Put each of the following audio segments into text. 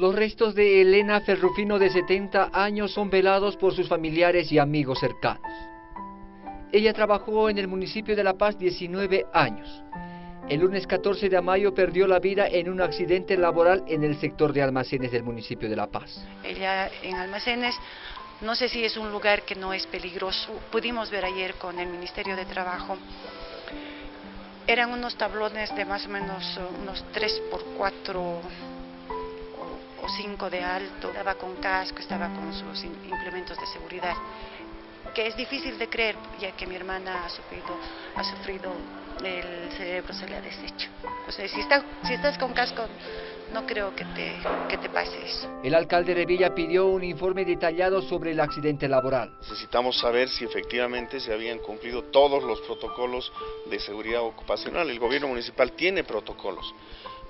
Los restos de Elena Ferrufino de 70 años son velados por sus familiares y amigos cercanos. Ella trabajó en el municipio de La Paz 19 años. El lunes 14 de mayo perdió la vida en un accidente laboral en el sector de almacenes del municipio de La Paz. Ella en almacenes, no sé si es un lugar que no es peligroso. Pudimos ver ayer con el Ministerio de Trabajo. Eran unos tablones de más o menos unos 3 por 4 o 5 de alto, estaba con casco, estaba con sus implementos de seguridad, que es difícil de creer, ya que mi hermana ha sufrido, ha sufrido el cerebro se le ha deshecho. O sea, si, está, si estás con casco, no creo que te, que te pase eso. El alcalde de Villa pidió un informe detallado sobre el accidente laboral. Necesitamos saber si efectivamente se habían cumplido todos los protocolos de seguridad ocupacional. El gobierno municipal tiene protocolos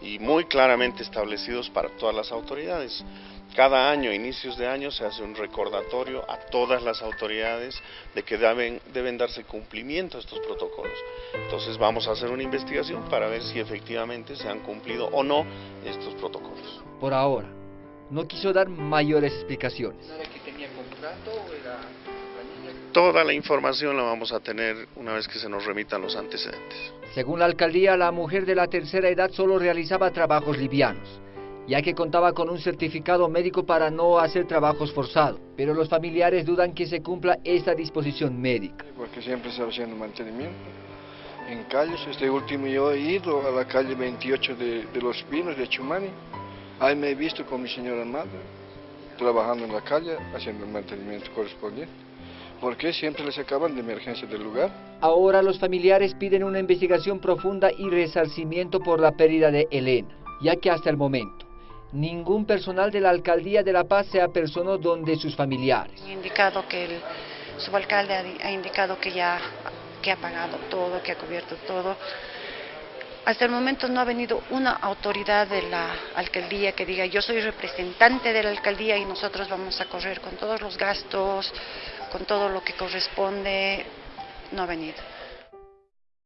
y muy claramente establecidos para todas las autoridades. Cada año, inicios de año, se hace un recordatorio a todas las autoridades de que deben, deben darse cumplimiento a estos protocolos. Entonces vamos a hacer una investigación para ver si efectivamente se han cumplido o no estos protocolos. Por ahora, no quiso dar mayores explicaciones. Toda la información la vamos a tener una vez que se nos remitan los antecedentes. Según la alcaldía, la mujer de la tercera edad solo realizaba trabajos livianos, ya que contaba con un certificado médico para no hacer trabajos forzados, pero los familiares dudan que se cumpla esta disposición médica. Porque siempre está haciendo mantenimiento en calles. Este último yo he ido a la calle 28 de, de Los Pinos, de Chumani. Ahí me he visto con mi señora madre, trabajando en la calle, haciendo el mantenimiento correspondiente. ¿Por qué siempre les acaban de emergencia del lugar? Ahora los familiares piden una investigación profunda y resarcimiento por la pérdida de Elena, ya que hasta el momento ningún personal de la alcaldía de La Paz se apersonó donde sus familiares. Ha indicado que el subalcalde ha indicado que ya que ha pagado todo, que ha cubierto todo. Hasta el momento no ha venido una autoridad de la alcaldía que diga yo soy representante de la alcaldía y nosotros vamos a correr con todos los gastos, con todo lo que corresponde, no ha venido.